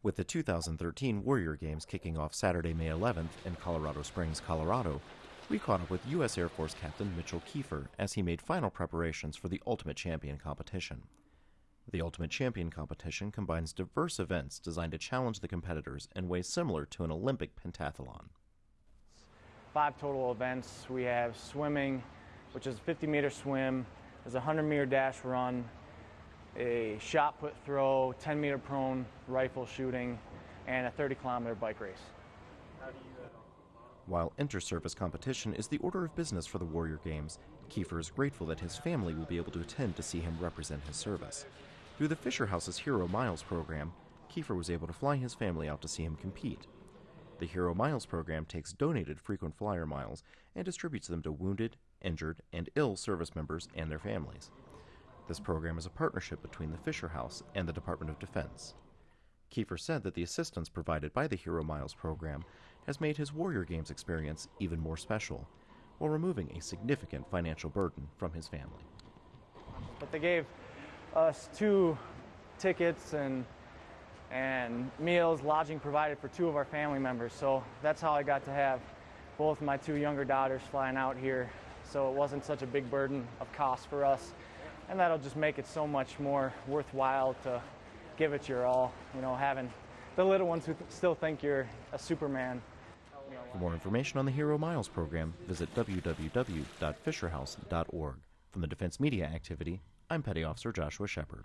With the 2013 Warrior Games kicking off Saturday, May 11th in Colorado Springs, Colorado, we caught up with U.S. Air Force Captain Mitchell Kiefer as he made final preparations for the Ultimate Champion competition. The Ultimate Champion competition combines diverse events designed to challenge the competitors in ways similar to an Olympic pentathlon. Five total events. We have swimming, which is a 50 meter swim, there's a 100 meter dash run, a shot put throw, 10 meter prone rifle shooting, and a 30 kilometer bike race. While inter-service competition is the order of business for the Warrior Games, Kiefer is grateful that his family will be able to attend to see him represent his service. Through the Fisher House's Hero Miles program, Kiefer was able to fly his family out to see him compete. The Hero Miles program takes donated frequent flyer miles and distributes them to wounded, injured, and ill service members and their families. This program is a partnership between the Fisher House and the Department of Defense. Kiefer said that the assistance provided by the Hero Miles program has made his Warrior Games experience even more special, while removing a significant financial burden from his family. But they gave us two tickets and and meals, lodging provided for two of our family members. So that's how I got to have both my two younger daughters flying out here. So it wasn't such a big burden of cost for us and that'll just make it so much more worthwhile to give it your all. You know, having the little ones who still think you're a Superman. For more information on the Hero Miles program, visit www.fisherhouse.org. From the Defense Media Activity, I'm Petty Officer Joshua Shepard.